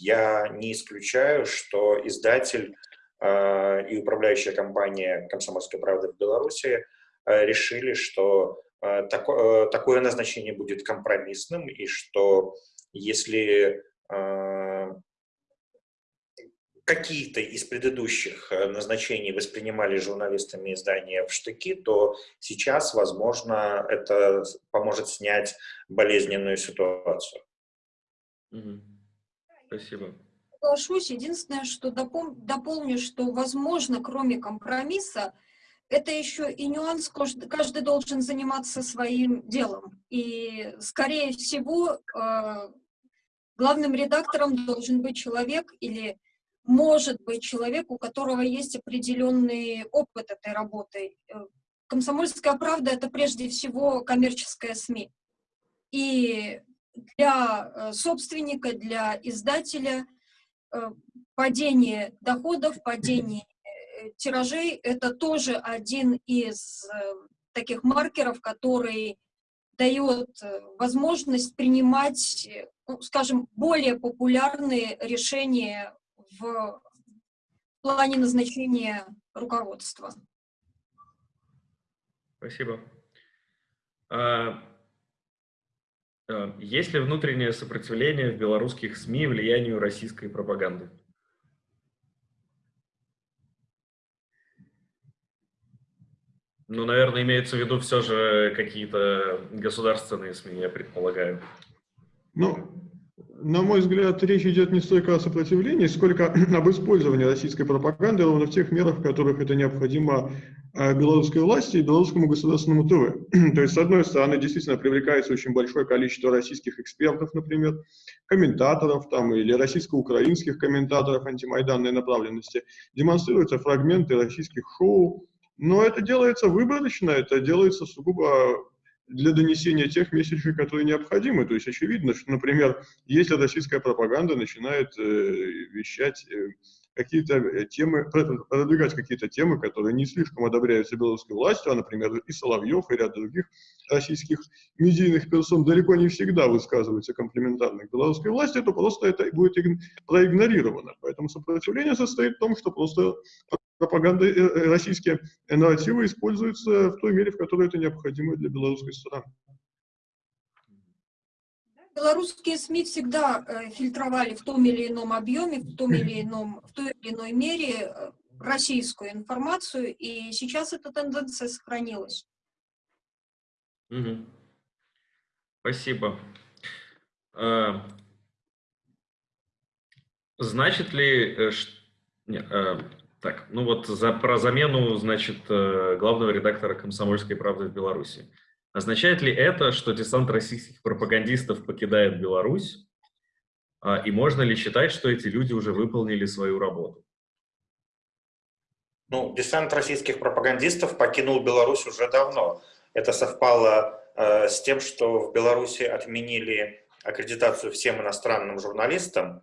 я не исключаю, что издатель э, и управляющая компания «Комсомольская правда» в Беларуси э, решили, что такое назначение будет компромиссным, и что если какие-то из предыдущих назначений воспринимали журналистами издания в штыки, то сейчас, возможно, это поможет снять болезненную ситуацию. Спасибо. Соглашусь. Единственное, что допол дополню, что, возможно, кроме компромисса, это еще и нюанс, каждый должен заниматься своим делом. И, скорее всего, э, главным редактором должен быть человек или может быть человек, у которого есть определенный опыт этой работы. Э, Комсомольская правда — это прежде всего коммерческая СМИ. И для э, собственника, для издателя падение доходов, падение тиражей — это тоже один из э, таких маркеров, который дает э, возможность принимать, э, ну, скажем, более популярные решения в плане назначения руководства. Спасибо. А, а, есть ли внутреннее сопротивление в белорусских СМИ влиянию российской пропаганды? Ну, наверное, имеется в виду все же какие-то государственные СМИ, я предполагаю. Ну, на мой взгляд, речь идет не столько о сопротивлении, сколько об использовании российской пропаганды ровно в тех мерах, в которых это необходимо а, белорусской власти и белорусскому государственному ТВ. То есть, с одной стороны, действительно привлекается очень большое количество российских экспертов, например, комментаторов там, или российско-украинских комментаторов антимайданной направленности, демонстрируются фрагменты российских шоу, но это делается выборочно, это делается сугубо для донесения тех месседжей, которые необходимы. То есть очевидно, что, например, если российская пропаганда начинает э, вещать э, какие-то э, темы, продвигать какие-то темы, которые не слишком одобряются белорусской властью, а, например, и Соловьев, и ряд других российских медийных персон далеко не всегда высказываются комплиментарно к белорусской власти, то просто это будет проигнорировано. Поэтому сопротивление состоит в том, что просто пропаганда, э, э, российские нарративы используются в той мере, в которой это необходимо для белорусской стороны. Белорусские СМИ всегда э, фильтровали в том или ином объеме, в том или ином, в той или иной мере э, российскую информацию, и сейчас эта тенденция сохранилась. Угу. Спасибо. А, значит ли, э, не, а, так, ну вот за, про замену, значит, главного редактора «Комсомольской правды» в Беларуси. Означает ли это, что десант российских пропагандистов покидает Беларусь? А, и можно ли считать, что эти люди уже выполнили свою работу? Ну, десант российских пропагандистов покинул Беларусь уже давно. Это совпало э, с тем, что в Беларуси отменили аккредитацию всем иностранным журналистам,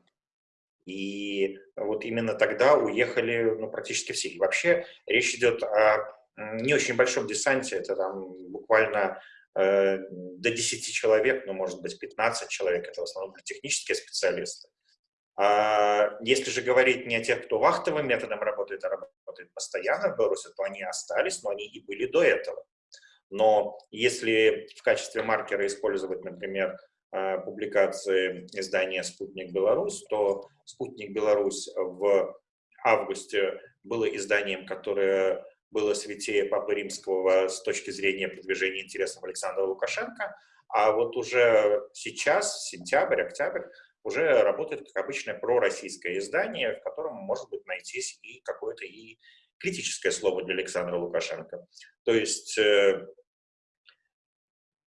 и вот именно тогда уехали ну, практически все. И вообще речь идет о не очень большом десанте, это там буквально э, до 10 человек, ну, может быть, 15 человек, это в основном технические специалисты. А если же говорить не о тех, кто вахтовым методом работает, а работает постоянно в Беларуси, то они остались, но они и были до этого. Но если в качестве маркера использовать, например, публикации издания «Спутник Беларусь», то «Спутник Беларусь» в августе было изданием, которое было святее Папы Римского с точки зрения продвижения интересов Александра Лукашенко, а вот уже сейчас, сентябрь, октябрь, уже работает как обычное пророссийское издание, в котором может быть найтись и какое-то и критическое слово для Александра Лукашенко. То есть э,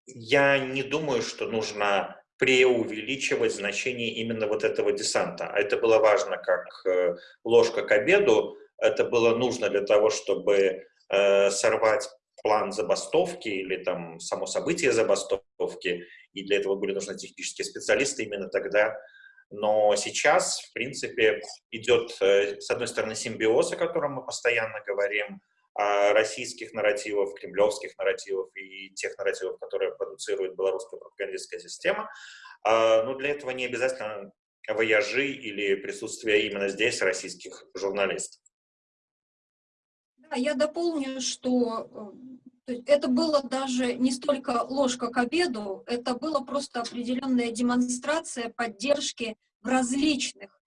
я не думаю, что нужно преувеличивать значение именно вот этого десанта. А это было важно как э, ложка к обеду, это было нужно для того, чтобы э, сорвать план забастовки или там само событие забастовки, и для этого были нужны технические специалисты именно тогда. Но сейчас, в принципе, идет, э, с одной стороны, симбиоз, о котором мы постоянно говорим, российских нарративов, кремлевских нарративов и тех нарративов, которые продуцирует белорусская пропагандистская система. А, но для этого не обязательно вояжи или присутствие именно здесь российских журналистов я дополню, что э, это было даже не столько ложка к обеду, это была просто определенная демонстрация поддержки в различных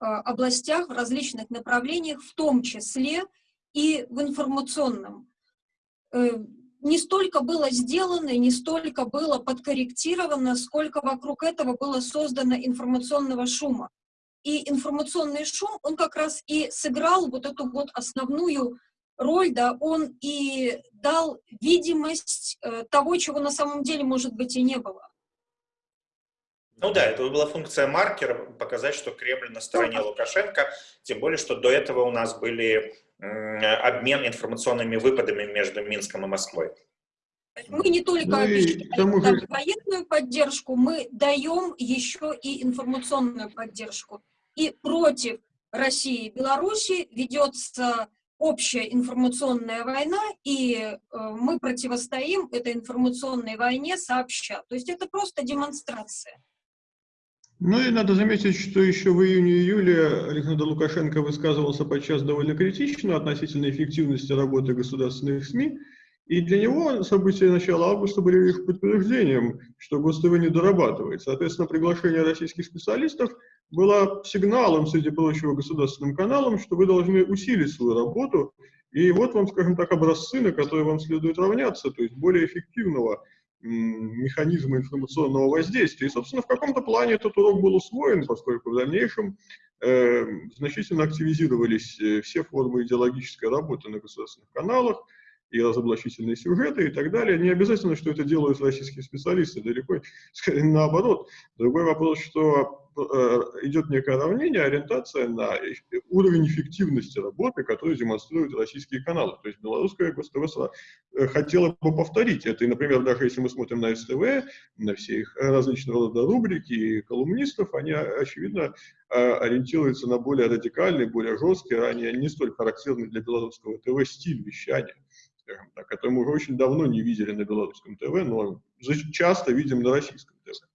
э, областях, в различных направлениях, в том числе и в информационном. Э, не столько было сделано, не столько было подкорректировано, сколько вокруг этого было создано информационного шума. И информационный шум, он как раз и сыграл вот эту вот основную роль, да, он и дал видимость э, того, чего на самом деле, может быть, и не было. Ну да, это была функция маркера, показать, что Кремль на стороне да. Лукашенко, тем более, что до этого у нас были обмен информационными выпадами между Минском и Москвой. Мы не только ну, обещаем же... военную поддержку, мы даем еще и информационную поддержку. И против России и Беларуси ведется общая информационная война, и э, мы противостоим этой информационной войне сообща. То есть это просто демонстрация. Ну и надо заметить, что еще в июне-июле Александр Лукашенко высказывался подчас довольно критично относительно эффективности работы государственных СМИ, и для него события начала августа были их подтверждением, что ГосТВ не дорабатывает. Соответственно, приглашение российских специалистов было сигналом, среди прочего, государственным каналам, что вы должны усилить свою работу, и вот вам, скажем так, образцы, на которые вам следует равняться, то есть более эффективного механизма информационного воздействия. И, собственно, в каком-то плане этот урок был усвоен, поскольку в дальнейшем э, значительно активизировались э, все формы идеологической работы на государственных каналах, и разоблачительные сюжеты и так далее. Не обязательно, что это делают российские специалисты, далеко скорее наоборот. Другой вопрос, что идет некое равнение, ориентация на уровень эффективности работы, который демонстрируют российские каналы. То есть белорусская ГосТВ э, хотела бы повторить это. И, например, даже если мы смотрим на СТВ, на все их различного рода рубрики и колумнистов, они, очевидно, э, ориентируются на более радикальный, более жесткий, ранее не столь характерный для белорусского ТВ стиль вещания так, который мы уже очень давно не видели на белорусском ТВ, но часто видим на российском ТВ.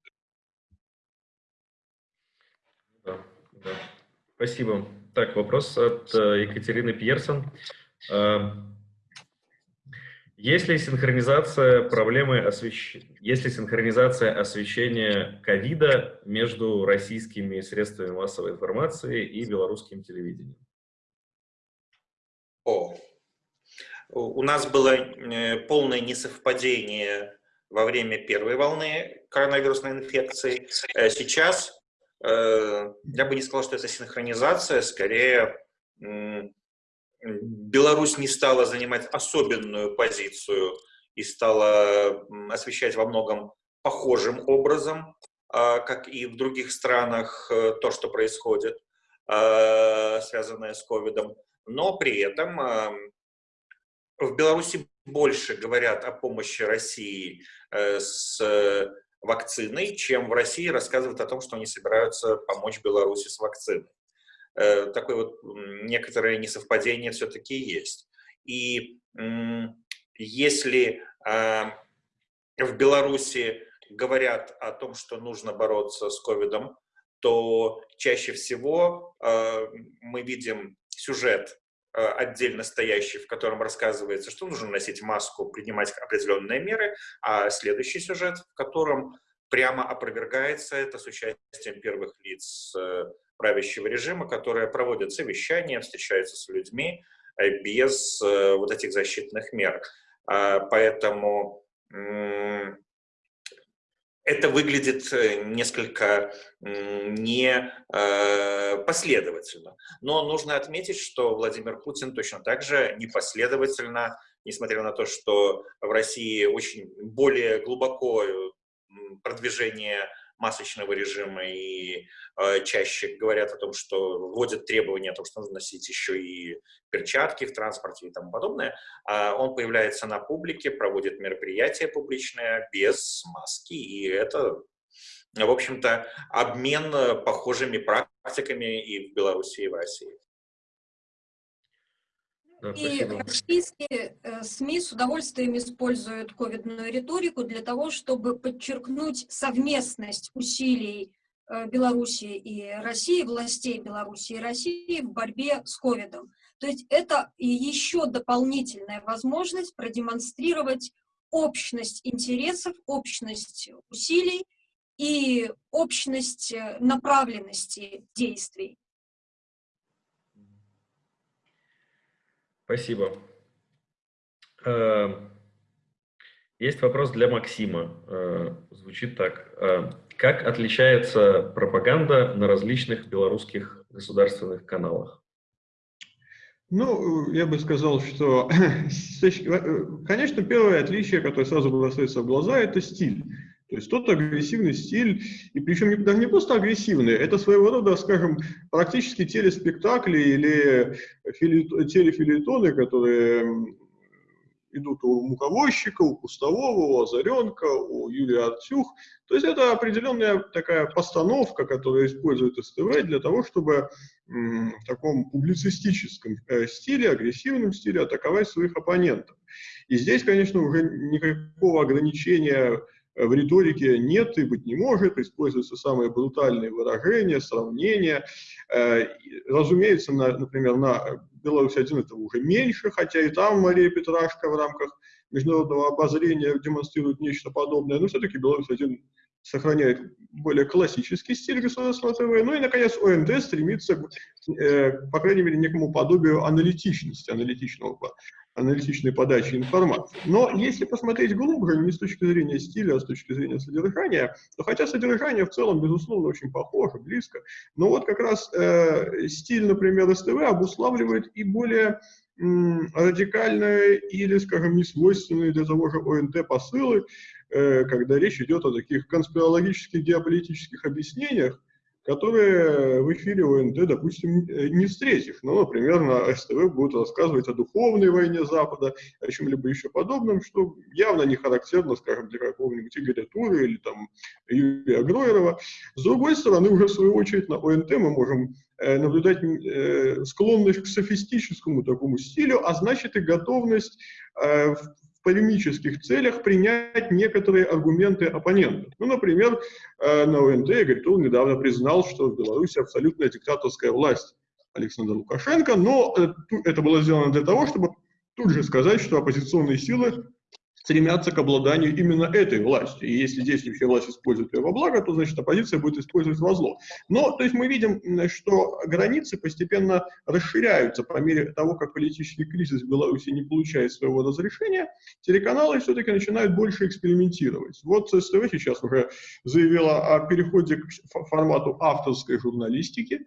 Спасибо. Так, вопрос от э, Екатерины Пьерсон. Э, есть ли синхронизация проблемы освещения, есть ли синхронизация освещения ковида между российскими средствами массовой информации и белорусским телевидением? О, у нас было э, полное несовпадение во время первой волны коронавирусной инфекции. Сейчас Э, я бы не сказал, что это синхронизация, скорее Беларусь не стала занимать особенную позицию и стала освещать во многом похожим образом, а, как и в других странах, э, то, что происходит, а, связанное с ковидом. Но при этом в Беларуси больше говорят о помощи России э, с вакциной, чем в России рассказывают о том, что они собираются помочь Беларуси с вакциной. Э, такое вот некоторое несовпадение все-таки есть. И если а, в Беларуси говорят о том, что нужно бороться с ковидом, то чаще всего а, мы видим сюжет отдельно стоящий, в котором рассказывается, что нужно носить маску, принимать определенные меры, а следующий сюжет, в котором прямо опровергается это с участием первых лиц э, правящего режима, которые проводят совещания, встречаются с людьми э, без вот этих защитных мер. А, поэтому это выглядит э, несколько не э. Но нужно отметить, что Владимир Путин точно так же непоследовательно, несмотря на то, что в России очень более глубоко продвижение масочного режима и э, чаще говорят о том, что вводят требования о том, что нужно носить еще и перчатки в транспорте и тому подобное, э, он появляется на публике, проводит мероприятия публичные без маски, и это, в общем-то, обмен похожими практиками и в Беларуси, и в России. И российские э, СМИ с удовольствием используют ковидную риторику для того, чтобы подчеркнуть совместность усилий э, Беларуси и России, властей Беларуси и России в борьбе с ковидом. То есть это еще дополнительная возможность продемонстрировать общность интересов, общность усилий и общность э, направленности действий. Спасибо. Э, есть вопрос для Максима. Э, звучит так. Как отличается пропаганда на различных белорусских государственных каналах? Ну, я бы сказал, что, конечно, первое отличие, которое сразу бросается в глаза, это стиль. То есть тот агрессивный стиль, и причем даже не просто агрессивный, это своего рода, скажем, практически телеспектакли или телефилитоны, которые идут у Муковозчика, у Пустового, у Озаренка, у Юлии Артюх. То есть это определенная такая постановка, которая использует СТВ для того, чтобы в таком публицистическом э, стиле, агрессивном стиле атаковать своих оппонентов. И здесь, конечно, уже никакого ограничения в риторике нет и быть не может, используются самые брутальные выражения, сравнения. Э, разумеется, на, например, на Беларусь-1 это уже меньше, хотя и там Мария Петрашка в рамках международного обозрения демонстрирует нечто подобное, но все-таки Беларусь-1 сохраняет более классический стиль государственного ТВ. Ну и, наконец, ОНД стремится, э, по крайней мере, некому подобию аналитичности, аналитичного, аналитичной подачи информации. Но если посмотреть глубже, не с точки зрения стиля, а с точки зрения содержания, то хотя содержание в целом, безусловно, очень похоже, близко, но вот как раз э, стиль, например, СТВ обуславливает и более радикальные или, скажем, несвойственные для того же ОНТ посылы, Э, когда речь идет о таких конспирологических геополитических объяснениях, которые в эфире ОНТ, допустим, э, не встретишь. Ну, например, на СТВ будут рассказывать о духовной войне Запада, о чем-либо еще подобном, что явно не характерно, скажем, для какого-нибудь Игоря Тура или там Юрия Гроерова. С другой стороны, уже в свою очередь на ОНТ мы можем э, наблюдать склонность к софистическому такому стилю, а значит и готовность полемических целях принять некоторые аргументы оппонента. Ну, например, э, на ОНТ Игорь Тул недавно признал, что в Беларуси абсолютная диктаторская власть Александра Лукашенко, но э, это было сделано для того, чтобы тут же сказать, что оппозиционные силы стремятся к обладанию именно этой властью. И если действующая власть использует ее во благо, то, значит, оппозиция будет использовать во зло. Но, то есть мы видим, что границы постепенно расширяются по мере того, как политический кризис в Беларуси не получает своего разрешения, телеканалы все-таки начинают больше экспериментировать. Вот СТВ сейчас уже заявила о переходе к формату авторской журналистики,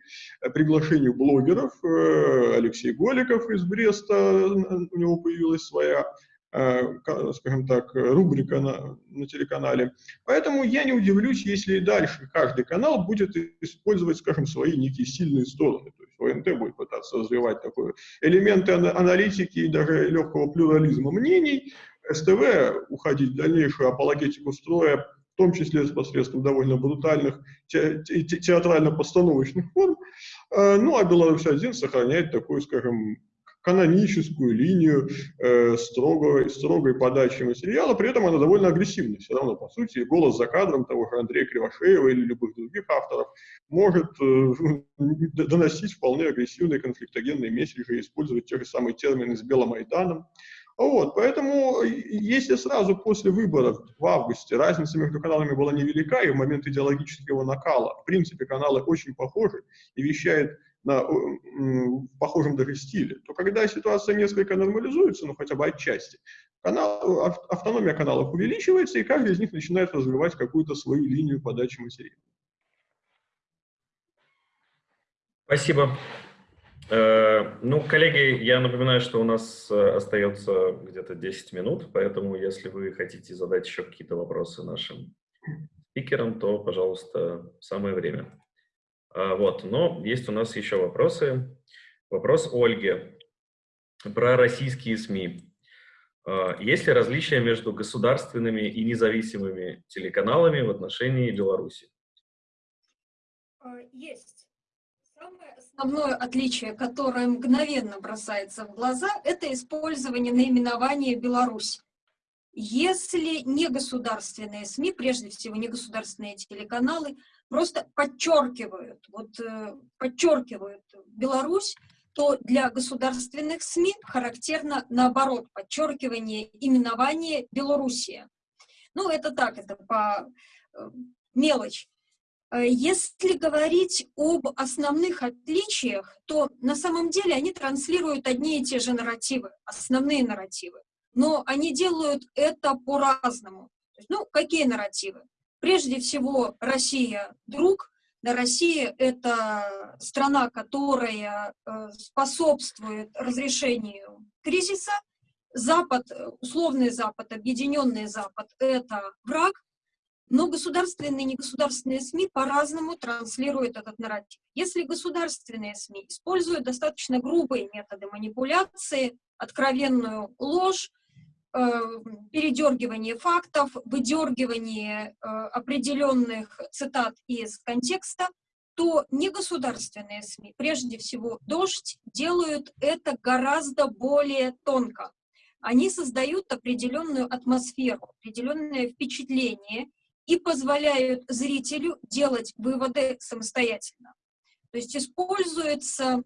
приглашению блогеров. Э, Алексей Голиков из Бреста, у него появилась своя Э, скажем так, рубрика на, на телеканале. Поэтому я не удивлюсь, если дальше каждый канал будет использовать, скажем, свои некие сильные стороны. То есть ОНТ будет пытаться развивать такой элементы аналитики и даже легкого плюрализма мнений, СТВ уходить в дальнейшую апологетику строя, в том числе посредством довольно брутальных те, те, театрально-постановочных форм. Э, ну, а Беларусь-1 сохраняет такую, скажем, каноническую линию э, строгой, строгой подачи материала, при этом она довольно агрессивная. Все равно, по сути, голос за кадром того же Андрея Кривошеева или любых других авторов может э, доносить вполне агрессивные конфликтогенные месседжи, использовать те же самые термины с Беломайданом. Вот, поэтому, если сразу после выборов в августе разница между каналами была невелика, и в момент идеологического накала, в принципе, каналы очень похожи и вещают на похожем даже стиле, то когда ситуация несколько нормализуется, ну хотя бы отчасти, канал, автономия каналов увеличивается, и каждый из них начинает развивать какую-то свою линию подачи материала. Спасибо. Э, ну, коллеги, я напоминаю, что у нас э, остается где-то 10 минут, поэтому если вы хотите задать еще какие-то вопросы нашим спикерам, то, пожалуйста, самое время. А, вот, но есть у нас еще вопросы. Вопрос Ольги про российские СМИ. А, есть ли различия между государственными и независимыми телеканалами в отношении Беларуси? А, есть. Самое основное отличие, которое мгновенно бросается в глаза, это использование наименования Беларусь. Если негосударственные СМИ, прежде всего негосударственные телеканалы, просто подчеркивают, вот э, подчеркивают Беларусь, то для государственных СМИ характерно наоборот, подчеркивание именования Белоруссия. Ну, это так, это по э, мелочь. Э, если говорить об основных отличиях, то на самом деле они транслируют одни и те же нарративы, основные нарративы, но они делают это по-разному. Ну, какие нарративы? Прежде всего, Россия – друг, да, Россия – это страна, которая э, способствует разрешению кризиса. Запад, условный Запад, объединенный Запад – это враг, но государственные и негосударственные СМИ по-разному транслируют этот нарратив. Если государственные СМИ используют достаточно грубые методы манипуляции, откровенную ложь, э, передергивание фактов, выдергивание э, определенных цитат из контекста, то негосударственные СМИ, прежде всего «Дождь», делают это гораздо более тонко. Они создают определенную атмосферу, определенное впечатление и позволяют зрителю делать выводы самостоятельно. То есть используется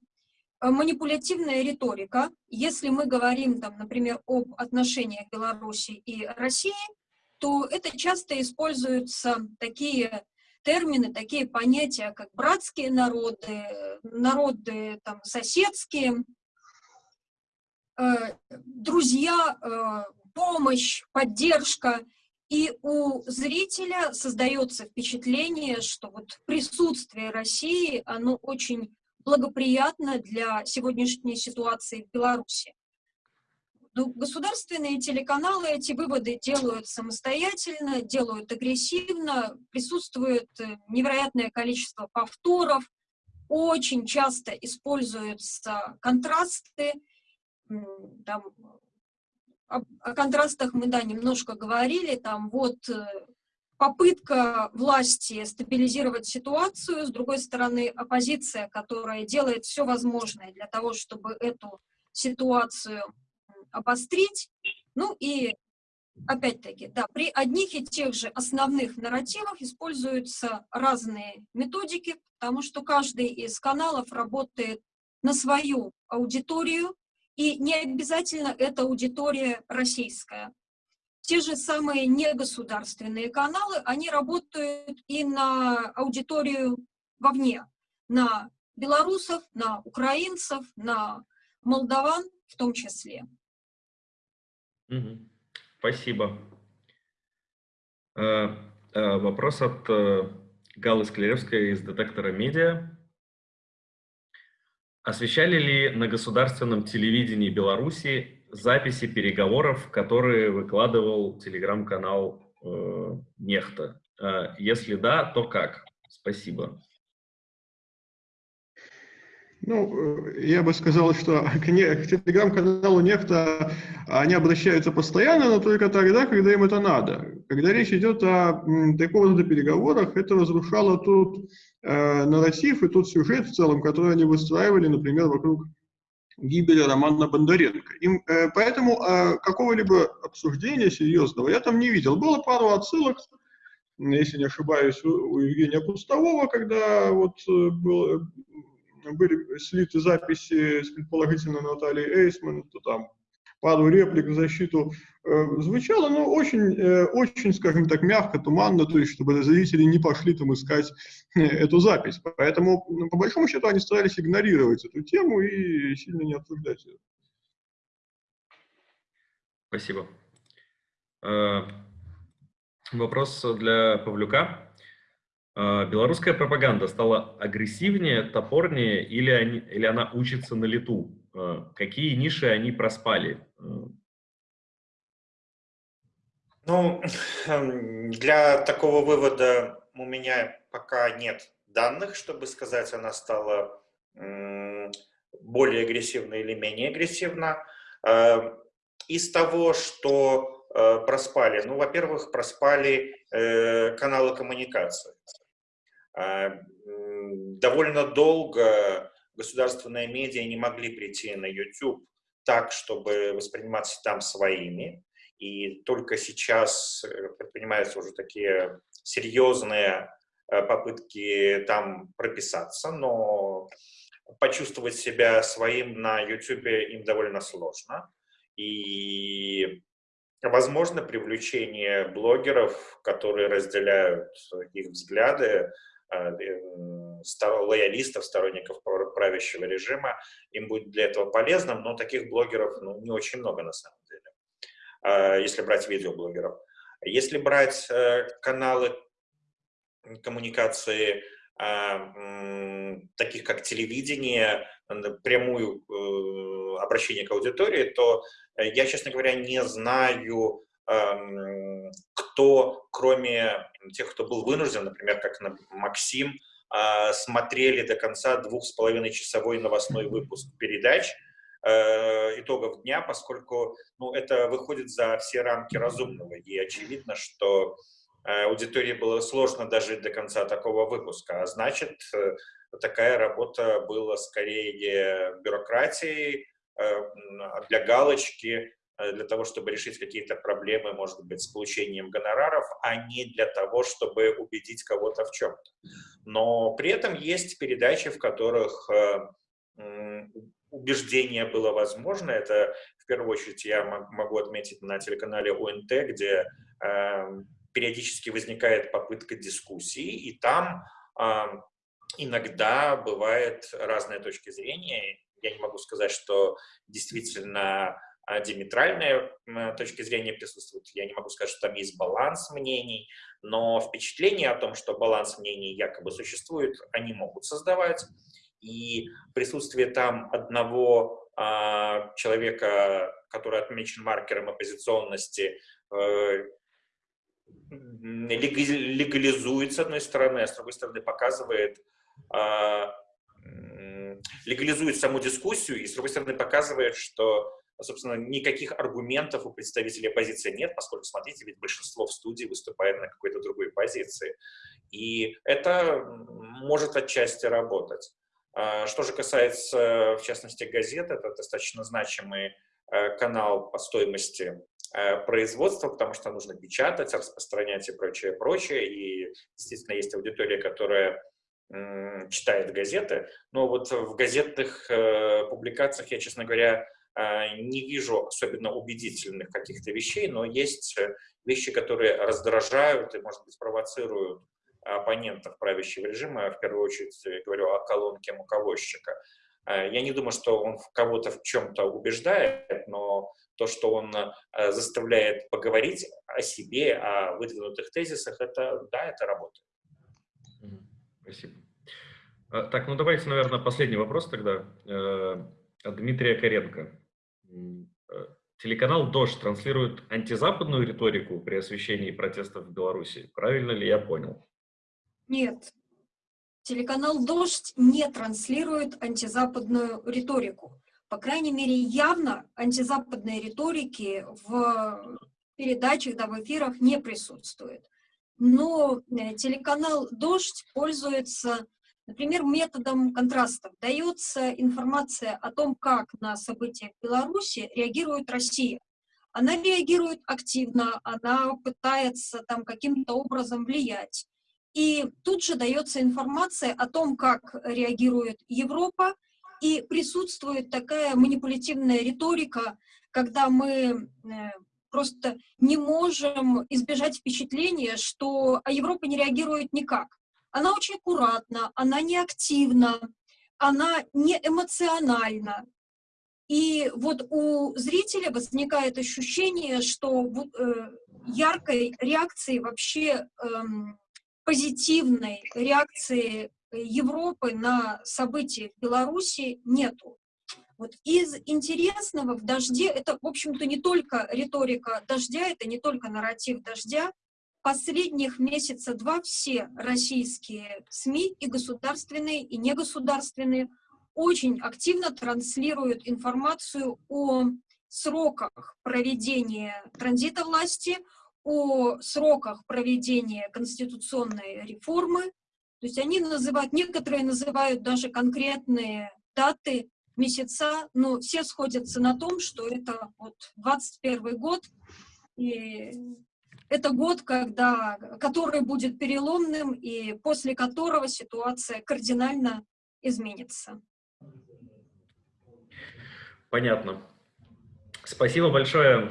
манипулятивная риторика. Если мы говорим, там, например, об отношениях Беларуси и России, то это часто используются такие термины, такие понятия, как братские народы, народы там, соседские, э, друзья, э, помощь, поддержка. И у зрителя создается впечатление, что вот присутствие России, оно очень благоприятно для сегодняшней ситуации в Беларуси. Ну, государственные телеканалы эти выводы делают самостоятельно, делают агрессивно, присутствует э, невероятное количество повторов, очень часто используются контрасты, там, о, о контрастах мы, да, немножко говорили, там вот э, попытка власти стабилизировать ситуацию, с другой стороны, оппозиция, которая делает все возможное для того, чтобы эту ситуацию обострить, ну и опять-таки, да, при одних и тех же основных нарративах используются разные методики, потому что каждый из каналов работает на свою аудиторию, и не обязательно эта аудитория российская. Те же самые негосударственные каналы, они работают и на аудиторию вовне, на белорусов, на украинцев, на молдаван в том числе. Спасибо. Э, э, вопрос от э, Галлы Склеревской из детектора медиа. Освещали ли на государственном телевидении Беларуси записи переговоров, которые выкладывал телеграм-канал э, Нехта? Э, если да, то как? Спасибо. Ну, э, я бы сказал, что к телеграм-каналу Нефта они обращаются постоянно, но только тогда, когда им это надо. Когда речь идет о такого рода переговорах, это разрушало тут э, нарратив и тот сюжет в целом, который они выстраивали, например, вокруг гибели Романа Бондаренко. Им, э, поэтому э, какого-либо обсуждения серьезного я там не видел. Было пару отсылок, если не ошибаюсь, у, у Евгения Пустового, когда вот э, был, были слиты записи с предположительно Натальей Эйсман, то там пару реплик в защиту э, звучало, но очень, э, очень, скажем так, мягко, туманно, то есть чтобы зрители не пошли там искать э, эту запись. Поэтому, ну, по большому счету, они старались игнорировать эту тему и сильно не обсуждать ее. Спасибо. Э, вопрос для Павлюка. Э, белорусская пропаганда стала агрессивнее, топорнее или, они, или она учится на лету? Э, какие ниши они проспали? Э. Ну, эм, для такого вывода у меня пока нет данных, чтобы сказать, она стала более агрессивна или менее агрессивна. Э, из того, что проспали, ну, во-первых, проспали каналы коммуникации. Довольно долго государственные медиа не могли прийти на YouTube так, чтобы восприниматься там своими. И только сейчас э, предпринимаются уже такие серьезные э, попытки там прописаться, но почувствовать себя своим на YouTube им довольно сложно. И возможно привлечение блогеров, которые разделяют их взгляды, лоялистов, сторонников правящего режима, им будет для этого полезным, но таких блогеров ну, не очень много на самом деле, если брать видеоблогеров. Если брать э, каналы коммуникации, а, таких как телевидение, прямую э, обращение к аудитории, то э, я, честно говоря, не знаю, кто, кроме тех, кто был вынужден, например, как Максим, а, смотрели до конца двух с половиной часовой новостной выпуск передач итогов дня, поскольку ну, это выходит за все рамки разумного. И очевидно, что Э, аудитории было сложно дожить до конца такого выпуска, а значит, э, такая работа была скорее бюрократией э, для галочки, для того, чтобы решить какие-то проблемы, может быть, с получением гонораров, а не для того, чтобы убедить кого-то в чем-то. Но при этом есть передачи, в которых убеждение было возможно. Это, в первую очередь, я могу отметить на телеканале ОНТ, где периодически возникает попытка дискуссии, и там э, иногда бывает разные точки зрения. Я не могу сказать, что действительно диаметральные точки зрения присутствуют. Я не могу сказать, что там есть баланс мнений, но впечатление о том, что баланс мнений якобы существует, они могут создавать. И присутствие там одного а, человека, который отмечен маркером оппозиционности, э, легализует, с одной стороны, а с другой стороны показывает, а, легализует саму дискуссию и, с другой стороны, показывает, что, собственно, никаких аргументов у представителей оппозиции нет, поскольку, смотрите, ведь большинство в студии выступает на какой-то другой позиции. И это может отчасти работать. А, что же касается, в частности, газет, это достаточно значимый э, канал по стоимости Э, производства, потому что нужно печатать, распространять и прочее, прочее. И, естественно, есть аудитория, которая читает газеты, но вот в газетных э, публикациях я, честно говоря, не вижу особенно убедительных каких-то вещей, но есть вещи, которые раздражают и, может быть, провоцируют оппонентов правящего режима, в первую очередь говорю о колонке муковозчика. Я не думаю, что он кого-то в чем-то убеждает, но то, что он э, заставляет поговорить о себе, о выдвинутых тезисах, это, да, это работает. Спасибо. Так, ну давайте, наверное, последний вопрос тогда. Э, Дмитрия Коренко. Э, телеканал «Дождь» транслирует антизападную риторику при освещении протестов в Беларуси. Правильно ли я понял? Нет. Телеканал «Дождь» не транслирует антизападную риторику по крайней мере, явно антизападной риторики в передачах, да, в эфирах не присутствует. Но э, телеканал «Дождь» пользуется, например, методом контрастов. Дается информация о том, как на события в Беларуси реагирует Россия. Она реагирует активно, она пытается там каким-то образом влиять. И тут же дается информация о том, как реагирует Европа, и присутствует такая манипулятивная риторика, когда мы э, просто не можем избежать впечатления, что Европа не реагирует никак. Она очень аккуратна, она не активна, она не эмоциональна. И вот у зрителя возникает ощущение, что э, яркой реакции вообще э, позитивной реакции Европы на события в Беларуси нету. Вот из интересного в «Дожде» это, в общем-то, не только риторика «Дождя», это не только нарратив «Дождя». Последних месяца два все российские СМИ, и государственные, и негосударственные, очень активно транслируют информацию о сроках проведения транзита власти, о сроках проведения конституционной реформы, то есть они называют, некоторые называют даже конкретные даты, месяца, но все сходятся на том, что это вот 21 год, и это год, когда, который будет переломным, и после которого ситуация кардинально изменится. Понятно. Спасибо большое,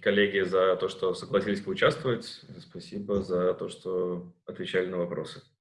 коллеги, за то, что согласились поучаствовать. Спасибо за то, что отвечали на вопросы.